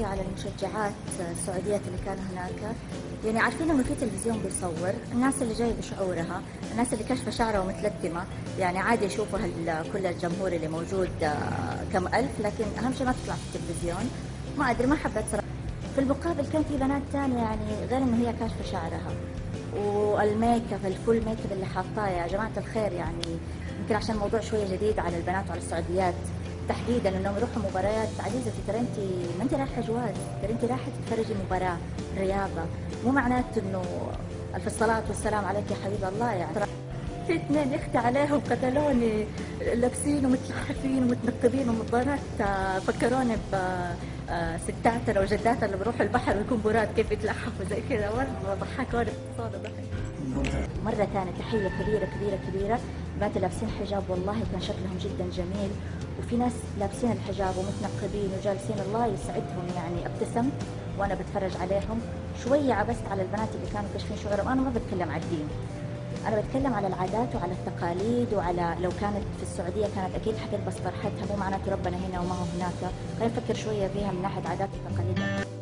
شوية على المشجعات السعوديات اللي كانوا هناك. يعني عارفين انه في تلفزيون بيصور، الناس اللي جاية بشعورها، الناس اللي كاشفة شعرها ومتلتمه، يعني عادي يشوفوا كل الجمهور اللي موجود آه، كم ألف، لكن أهم شيء ما تطلع في التلفزيون، ما أدري ما حبيت صراحة. في المقابل كان في بنات ثانية يعني غير إنه هي كاشفة شعرها، وال make up ال full make up اللي حاطاه يا جماعة الخير يعني يمكن عشان الموضوع شوية جديد على البنات وعلى السعوديات، تحديدا إنهم يروحوا مباريات عزيزتي ترى انت ما أنت رايحة جواز ترى أنت رايحة تتفرجي مباراة رياضة. مو معناته إنه ألف الصلاة والسلام عليك يا حبيب الله يعني في اثنين يختي عليهم قتلوني لابسين ومتلحفين ومتنقبين ومضارات آه، فكروني ب آه، ستاتنا وجداتنا اللي بروحوا البحر ويكون براد كيف يتلحفوا زي كذا. مرة ضحكوني باقتصاد ضحك. مرة ثانية تحية كبيرة كبيرة كبيرة. بنات لابسين حجاب والله كان شكلهم جدا جميل. وفي ناس لابسين الحجاب ومتنقبين وجالسين. الله يسعدهم يعني ابتسمت وأنا بتفرج عليهم. شوية عبست على البنات اللي كانوا كاشفين شعورهم. أنا ما بتكلم على الدين. أنا بتكلم على العادات وعلى التقاليد وعلى لو كانت في السعودية كانت أكيد حتلبس طرحتها مو معناته ربنا هنا وما هو هناك. خلينا نفكر شوية فيها من ناحية عادات وتقاليد.